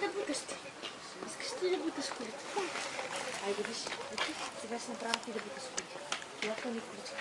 да буташ ти? Искаш ли да буташ колите? Да. Айде виж, сега ще направя ти да буташ колите. Това е количка.